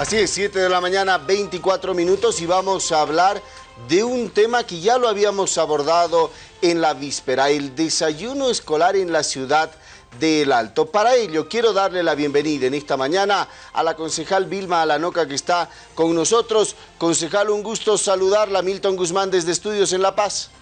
Así es, 7 de la mañana, 24 minutos y vamos a hablar de un tema que ya lo habíamos abordado en la víspera, el desayuno escolar en la ciudad del Alto. Para ello, quiero darle la bienvenida en esta mañana a la concejal Vilma Alanoca que está con nosotros. Concejal, un gusto saludarla. Milton Guzmán desde Estudios en La Paz.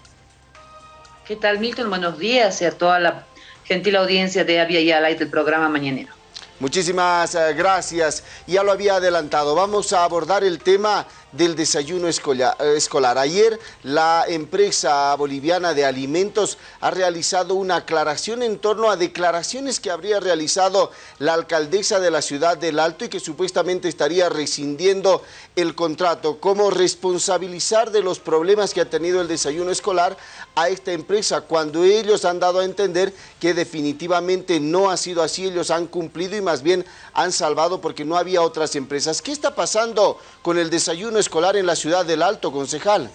¿Qué tal, Milton? Buenos días y a toda la gentil audiencia de Avia y Alay del programa Mañanero. Muchísimas eh, gracias. Ya lo había adelantado. Vamos a abordar el tema del desayuno escolar. Ayer la empresa boliviana de alimentos ha realizado una aclaración en torno a declaraciones que habría realizado la alcaldesa de la ciudad del Alto y que supuestamente estaría rescindiendo el contrato. ¿Cómo responsabilizar de los problemas que ha tenido el desayuno escolar a esta empresa cuando ellos han dado a entender que definitivamente no ha sido así, ellos han cumplido y más bien han salvado porque no había otras empresas. ¿Qué está pasando con el desayuno escolar en la ciudad del Alto, concejal?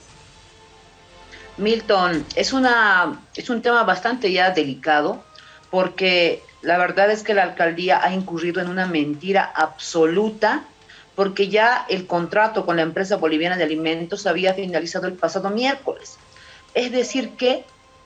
Milton, es, una, es un tema bastante ya delicado porque la verdad es que la alcaldía ha incurrido en una mentira absoluta porque ya el contrato con la empresa boliviana de alimentos había finalizado el pasado miércoles. Es decir que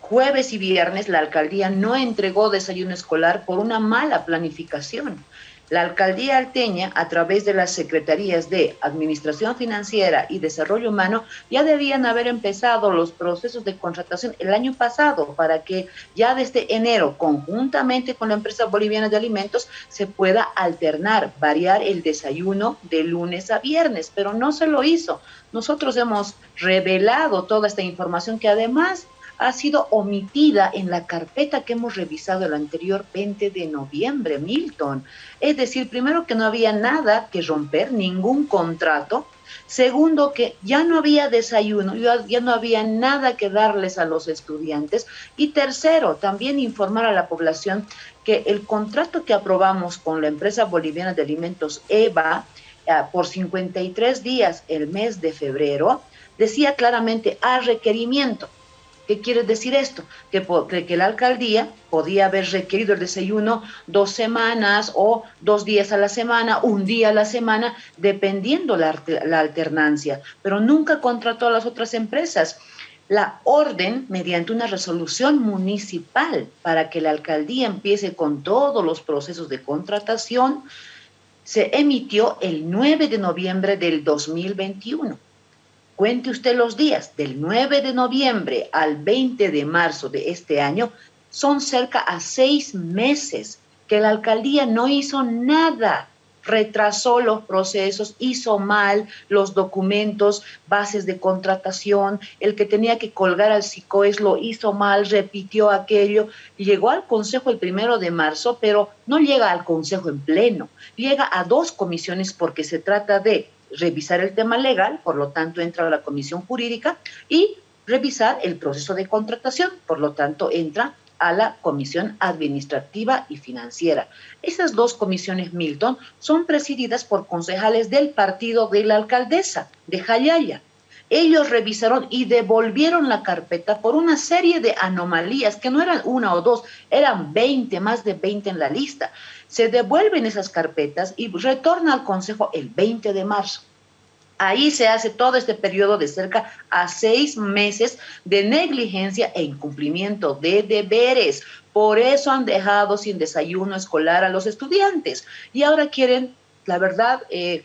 jueves y viernes la alcaldía no entregó desayuno escolar por una mala planificación. La alcaldía alteña, a través de las secretarías de Administración Financiera y Desarrollo Humano, ya debían haber empezado los procesos de contratación el año pasado para que ya desde enero, conjuntamente con la empresa boliviana de alimentos, se pueda alternar, variar el desayuno de lunes a viernes, pero no se lo hizo. Nosotros hemos revelado toda esta información que además ha sido omitida en la carpeta que hemos revisado el anterior 20 de noviembre, Milton. Es decir, primero que no había nada que romper, ningún contrato. Segundo, que ya no había desayuno, ya, no había nada que darles a los estudiantes. Y tercero, también informar a la población que el contrato que aprobamos con la empresa boliviana de alimentos EVA eh, por 53 días el mes de febrero, decía claramente a requerimiento ¿Qué quiere decir esto? Que, que la alcaldía podía haber requerido el desayuno dos semanas o dos días a la semana, un día a la semana, dependiendo la, la alternancia, pero nunca contrató a las otras empresas. La orden, mediante una resolución municipal para que la alcaldía empiece con todos los procesos de contratación, se emitió el 9 de noviembre del 2021. Cuente usted los días, del 9 de noviembre al 20 de marzo de este año, son cerca a seis meses que la alcaldía no hizo nada, retrasó los procesos, hizo mal los documentos, bases de contratación, el que tenía que colgar al SICOES lo hizo mal, repitió aquello, llegó al Consejo el primero de marzo, pero no llega al Consejo en pleno, llega a dos comisiones porque se trata de revisar el tema legal, por lo tanto entra la comisión jurídica y revisar el proceso de contratación, por lo tanto entra a la comisión administrativa y financiera. Esas dos comisiones, Milton, son presididas por concejales del partido de la alcaldesa de Jayaya. Ellos revisaron y devolvieron la carpeta por una serie de anomalías, que no eran una o dos, eran 20, más de 20 en la lista. Se devuelven esas carpetas y retorna al Consejo el 20 de marzo. Ahí se hace todo este periodo de cerca a seis meses de negligencia e incumplimiento de deberes. Por eso han dejado sin desayuno escolar a los estudiantes. Y ahora quieren, la verdad, eh,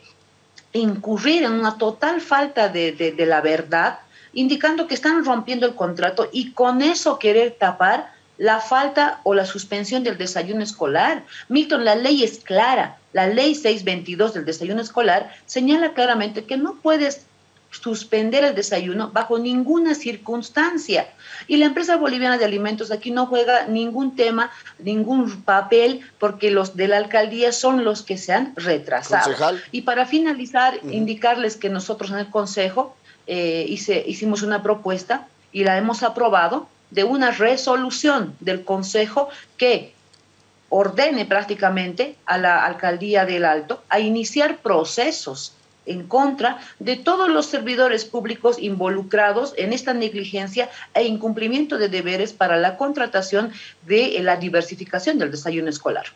incurrir en una total falta de, de la verdad, indicando que están rompiendo el contrato y con eso querer tapar la falta o la suspensión del desayuno escolar. Milton, la ley es clara. La ley 622 del desayuno escolar señala claramente que no puedes suspender el desayuno bajo ninguna circunstancia. Y la empresa boliviana de alimentos aquí no juega ningún tema, ningún papel, porque los de la alcaldía son los que se han retrasado. Y para finalizar, indicarles que nosotros en el Consejo eh, hicimos una propuesta y la hemos aprobado de una resolución del Consejo que ordene prácticamente a la alcaldía del Alto a iniciar procesos en contra de todos los servidores públicos involucrados en esta negligencia e incumplimiento de deberes para la contratación de la diversificación del desayuno escolar.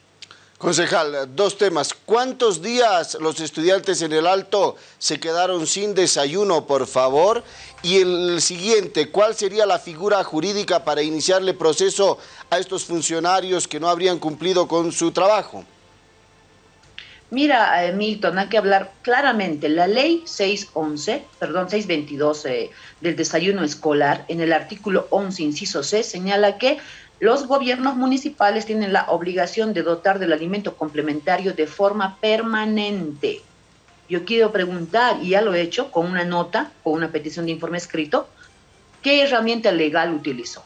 Concejal, dos temas. ¿Cuántos días los estudiantes en el Alto se quedaron sin desayuno, por favor? Y el siguiente, ¿cuál sería la figura jurídica para iniciarle proceso a estos funcionarios que no habrían cumplido con su trabajo? Mira, eh, Milton, hay que hablar claramente. La ley 611, perdón, 622 eh, del desayuno escolar, en el artículo 11, inciso C, señala que los gobiernos municipales tienen la obligación de dotar del alimento complementario de forma permanente. Yo quiero preguntar, y ya lo he hecho con una nota, con una petición de informe escrito, ¿qué herramienta legal utilizó?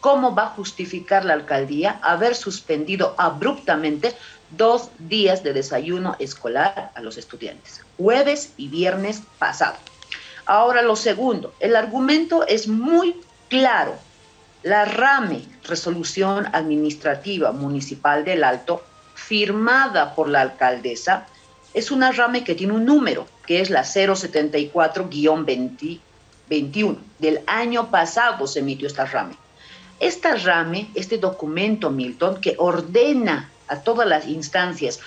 ¿Cómo va a justificar la alcaldía haber suspendido abruptamente dos días de desayuno escolar a los estudiantes, jueves y viernes pasado? Ahora lo segundo, el argumento es muy claro. La RAME, Resolución Administrativa Municipal del Alto, firmada por la alcaldesa, es una RAME que tiene un número, que es la 074-2021. Del año pasado se emitió esta RAME. Esta RAME, este documento, Milton, que ordena a todas las instancias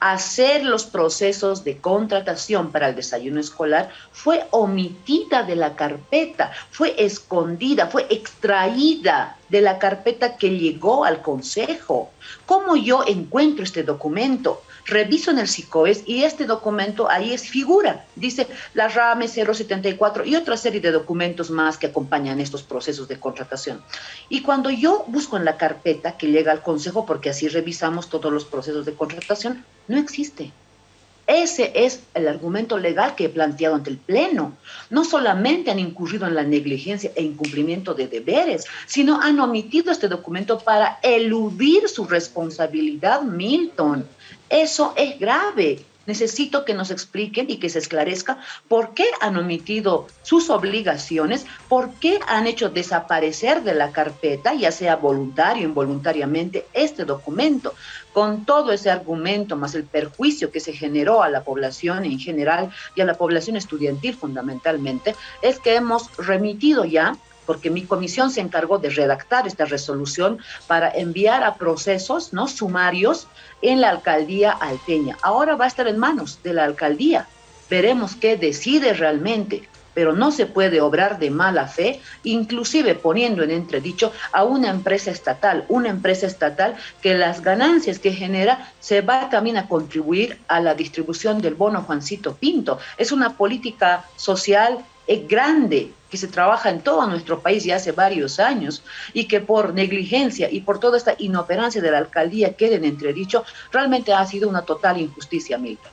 hacer los procesos de contratación para el desayuno escolar fue omitida de la carpeta, fue escondida, fue extraída de la carpeta que llegó al Consejo. ¿Cómo yo encuentro este documento? reviso en el SICOES y este documento ahí es figura, dice la RAME 074 y otra serie de documentos más que acompañan estos procesos de contratación. Y cuando yo busco en la carpeta que llega al Consejo, porque así revisamos todos los procesos de contratación, no existe. Ese es el argumento legal que he planteado ante el Pleno. No solamente han incurrido en la negligencia e incumplimiento de deberes, sino han omitido este documento para eludir su responsabilidad, Milton. Eso es grave. Necesito que nos expliquen y que se esclarezca por qué han omitido sus obligaciones, por qué han hecho desaparecer de la carpeta, ya sea voluntario o involuntariamente, este documento. Con todo ese argumento, más el perjuicio que se generó a la población en general y a la población estudiantil fundamentalmente, es que hemos remitido ya porque mi comisión se encargó de redactar esta resolución para enviar a procesos no sumarios en la alcaldía alteña. Ahora va a estar en manos de la alcaldía. Veremos qué decide realmente, pero no se puede obrar de mala fe, inclusive poniendo en entredicho a una empresa estatal, una empresa estatal que las ganancias que genera se va también a contribuir a la distribución del bono Juancito Pinto. Es una política social es grande que se trabaja en todo nuestro país ya hace varios años y que por negligencia y por toda esta inoperancia de la alcaldía queden entredicho, realmente ha sido una total injusticia, Milton.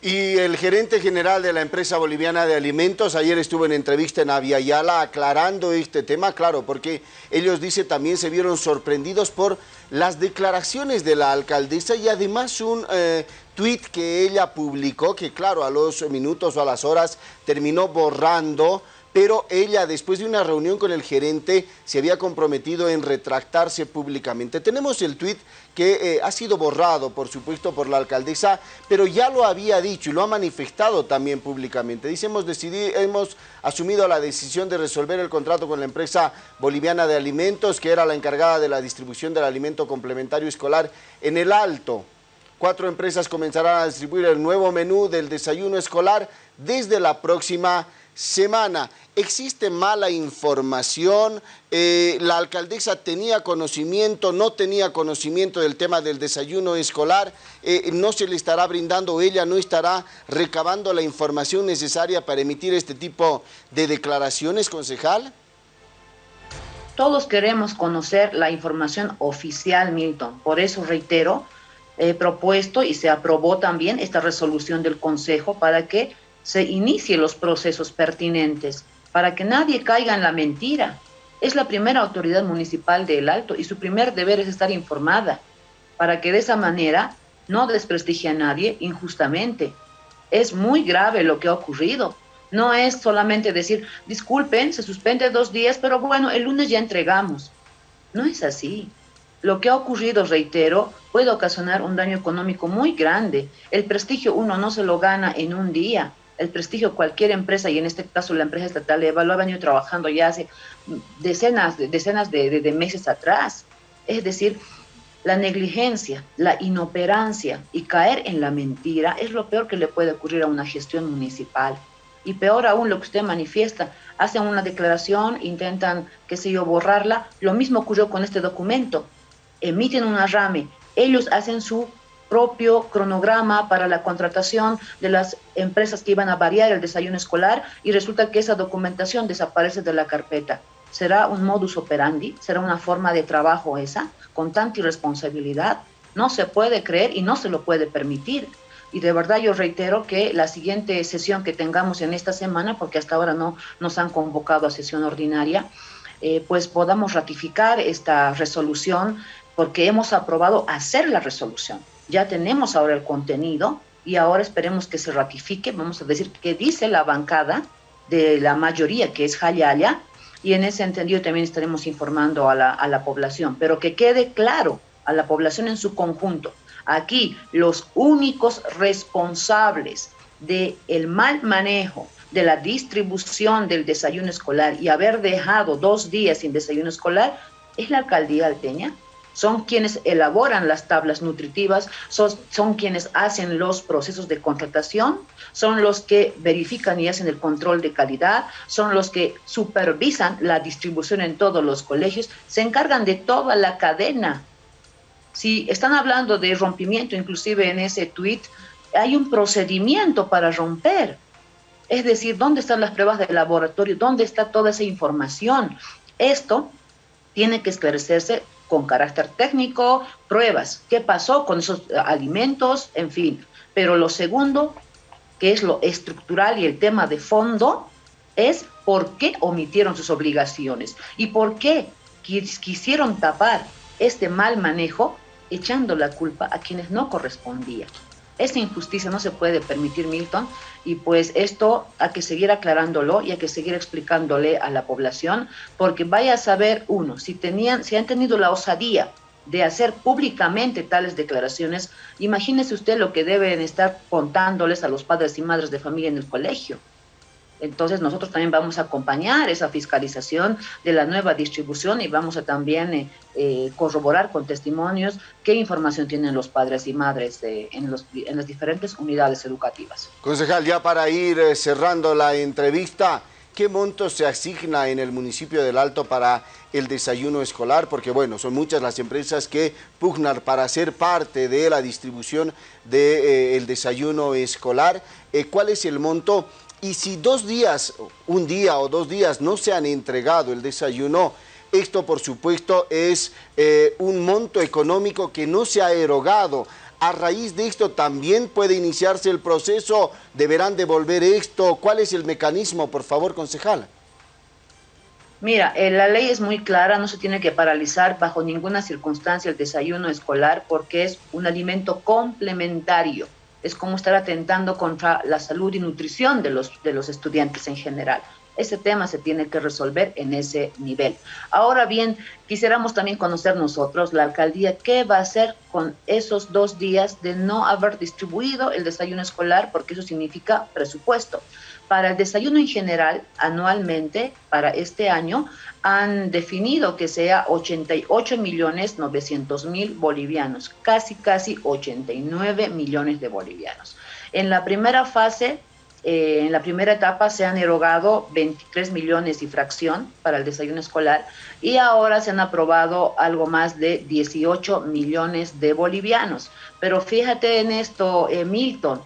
Y el gerente general de la empresa boliviana de alimentos ayer estuvo en entrevista en Aviala aclarando este tema, claro, porque ellos dice también se vieron sorprendidos por las declaraciones de la alcaldesa y además un eh, tuit que ella publicó, que claro, a los minutos o a las horas terminó borrando pero ella después de una reunión con el gerente se había comprometido en retractarse públicamente. Tenemos el tuit que eh, ha sido borrado, por supuesto, por la alcaldesa, pero ya lo había dicho y lo ha manifestado también públicamente. Dice, hemos, decidido, hemos asumido la decisión de resolver el contrato con la empresa boliviana de alimentos, que era la encargada de la distribución del alimento complementario escolar en el Alto. Cuatro empresas comenzarán a distribuir el nuevo menú del desayuno escolar desde la próxima semana. Existe mala información, eh, la alcaldesa tenía conocimiento, no tenía conocimiento del tema del desayuno escolar, eh, no se le estará brindando, ella no estará recabando la información necesaria para emitir este tipo de declaraciones, concejal. Todos queremos conocer la información oficial, Milton. Por eso reitero, he propuesto y se aprobó también esta resolución del Consejo para que se inicie los procesos pertinentes para que nadie caiga en la mentira. Es la primera autoridad municipal del Alto y su primer deber es estar informada para que de esa manera no desprestigie a nadie injustamente. Es muy grave lo que ha ocurrido. No es solamente decir, disculpen, se suspende dos días, pero bueno, el lunes ya entregamos. No es así. Lo que ha ocurrido, reitero, puede ocasionar un daño económico muy grande. El prestigio uno no se lo gana en un día el prestigio cualquier empresa, y en este caso la empresa estatal de lo ha venido trabajando ya hace decenas, decenas de, meses atrás. Es decir, la negligencia, la inoperancia y caer en la mentira es lo peor que le puede ocurrir a una gestión municipal. Y peor aún lo que usted manifiesta, hacen una declaración, intentan, qué sé yo, borrarla. Lo mismo ocurrió con este documento. Emiten una rame, ellos hacen su propio cronograma para la contratación de las empresas que iban a variar el desayuno escolar y resulta que esa documentación desaparece de la carpeta. ¿Será un modus operandi? ¿Será una forma de trabajo esa? Con tanta irresponsabilidad. No se puede creer y no se lo puede permitir. Y de verdad yo reitero que la siguiente sesión que tengamos en esta semana, porque hasta ahora no nos han convocado a sesión ordinaria, eh, pues podamos ratificar esta resolución porque hemos aprobado hacer la resolución. Ya tenemos ahora el contenido y ahora esperemos que se ratifique, vamos a decir, que dice la bancada de la mayoría, que es Jayaya, y en ese sentido también estaremos informando a la, a la población, pero que quede claro a la población en su conjunto. Aquí los únicos responsables del el mal manejo de la distribución del desayuno escolar y haber dejado dos días sin desayuno escolar es la alcaldía alteña, son quienes elaboran las tablas nutritivas, son, son, quienes hacen los procesos de contratación, son los que verifican y hacen el control de calidad, son los que supervisan la distribución en todos los colegios, se encargan de toda la cadena. Si están hablando de rompimiento, inclusive en ese tweet, hay un procedimiento para romper. Es decir, ¿dónde están las pruebas de laboratorio? ¿Dónde está toda esa información? Esto tiene que esclarecerse con carácter técnico, pruebas, qué pasó con esos alimentos, en fin. Pero lo segundo, que es lo estructural y el tema de fondo, es por qué omitieron sus obligaciones y por qué quisieron tapar este mal manejo echando la culpa a quienes no correspondía. Esta injusticia no se puede permitir, Milton, y pues esto hay que seguir aclarándolo y hay que seguir explicándole a la población, porque vaya a saber uno, si, tenían, si han tenido la osadía de hacer públicamente tales declaraciones, imagínese usted lo que deben estar contándoles a los padres y madres de familia en el colegio. Entonces nosotros también vamos a acompañar esa fiscalización de la nueva distribución y vamos a también eh, eh, corroborar con testimonios qué información tienen los padres y madres en, los, en las diferentes unidades educativas. Concejal, ya para ir eh, cerrando la entrevista, ¿qué monto se asigna en el municipio del Alto para el desayuno escolar? Porque bueno, son muchas las empresas que pugnan para ser parte de la distribución del desayuno escolar. ¿Cuál es el monto? Y si dos días, un día o dos días no se han entregado el desayuno, esto por supuesto es eh, un monto económico que no se ha erogado. A raíz de esto también puede iniciarse el proceso, deberán devolver esto. ¿Cuál es el mecanismo, por favor, concejal? Mira, eh, la ley es muy clara, no se tiene que paralizar bajo ninguna circunstancia el desayuno escolar porque es un alimento complementario es como estar atentando contra la salud y nutrición de los, de los estudiantes en general. Ese tema se tiene que resolver en ese nivel. Ahora bien, quisiéramos también conocer nosotros, la alcaldía, qué va a hacer con esos dos días de no haber distribuido el desayuno escolar, porque eso significa presupuesto. Para el desayuno en general, anualmente, para este año, han definido que sea 88 millones 900 mil bolivianos, casi, casi 89 millones de bolivianos. En la primera fase, eh, en la primera etapa se han erogado 23 millones y fracción para el desayuno escolar y ahora se han aprobado algo más de 18 millones de bolivianos. Pero fíjate en esto, eh, Milton,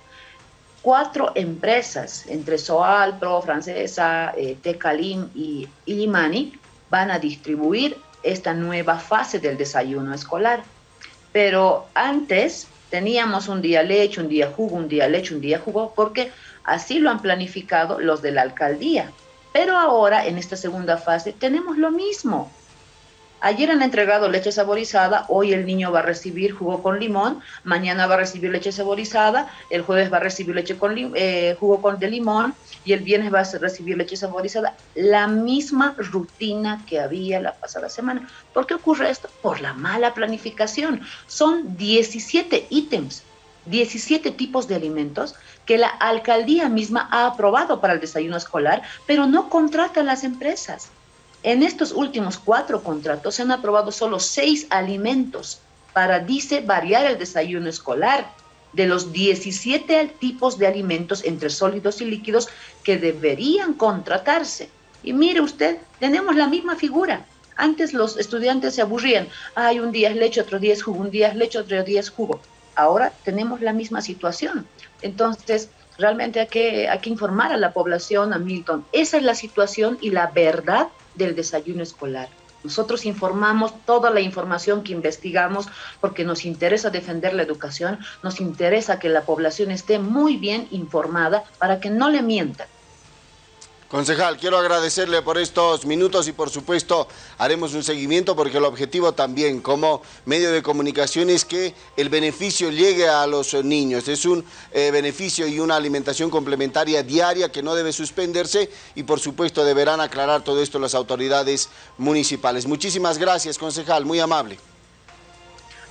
cuatro empresas, entre Soal, Pro, Francesa, eh, Tecalim y Ilimani, van a distribuir esta nueva fase del desayuno escolar. Pero antes teníamos un día leche, un día jugo, un día leche, un día jugo, porque así lo han planificado los de la alcaldía. Pero ahora, en esta segunda fase, tenemos lo mismo. Ayer han entregado leche saborizada, hoy el niño va a recibir jugo con limón, mañana va a recibir leche saborizada, el jueves va a recibir leche con eh, jugo con de limón y el viernes va a recibir leche saborizada. La misma rutina que había la pasada semana. ¿Por qué ocurre esto? Por la mala planificación. Son 17 ítems 17 tipos de alimentos que la alcaldía misma ha aprobado para el desayuno escolar, pero no contrata a las empresas. En estos últimos cuatro contratos se han aprobado solo seis alimentos para, dice, variar el desayuno escolar de los 17 tipos de alimentos entre sólidos y líquidos que deberían contratarse. Y mire usted, tenemos la misma figura. Antes los estudiantes se aburrían. Hay un día es leche, otro día es jugo, un día es leche, otro día es jugo. Ahora tenemos la misma situación. Entonces, realmente hay que, hay que informar a la población, a Milton. Esa es la situación y la verdad del desayuno escolar. Nosotros informamos toda la información que investigamos porque nos interesa defender la educación, nos interesa que la población esté muy bien informada para que no le mientan. Concejal, quiero agradecerle por estos minutos y por supuesto haremos un seguimiento porque el objetivo también como medio de comunicación es que el beneficio llegue a los niños. Es un eh, beneficio y una alimentación complementaria diaria que no debe suspenderse y por supuesto deberán aclarar todo esto las autoridades municipales. Muchísimas gracias, concejal, muy amable.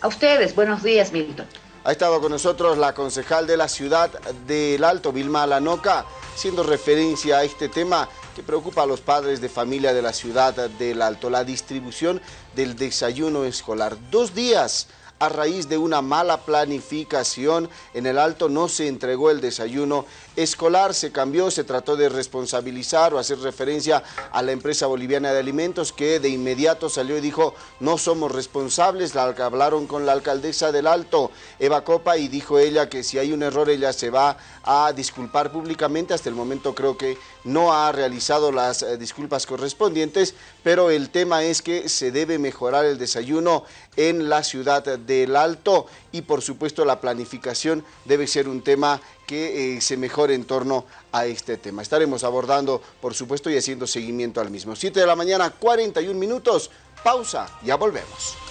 A ustedes, buenos días, Milton. Ha estado con nosotros la concejal de la ciudad del Alto, Vilma Alanoca, haciendo referencia a este tema que preocupa a los padres de familia de la ciudad del Alto, la distribución del desayuno escolar. Dos días a raíz de una mala planificación en el Alto no se entregó el desayuno escolar, se cambió, se trató de responsabilizar o hacer referencia a la empresa boliviana de alimentos que de inmediato salió y dijo no somos responsables, la, hablaron con la alcaldesa del Alto, Eva Copa, y dijo ella que si hay un error ella se va a disculpar públicamente, hasta el momento creo que no ha realizado las eh, disculpas correspondientes, pero el tema es que se debe mejorar el desayuno en la ciudad del Alto y por supuesto la planificación debe ser un tema que eh, se mejore en torno a este tema. Estaremos abordando, por supuesto, y haciendo seguimiento al mismo. 7 de la mañana, 41 minutos, pausa, ya volvemos.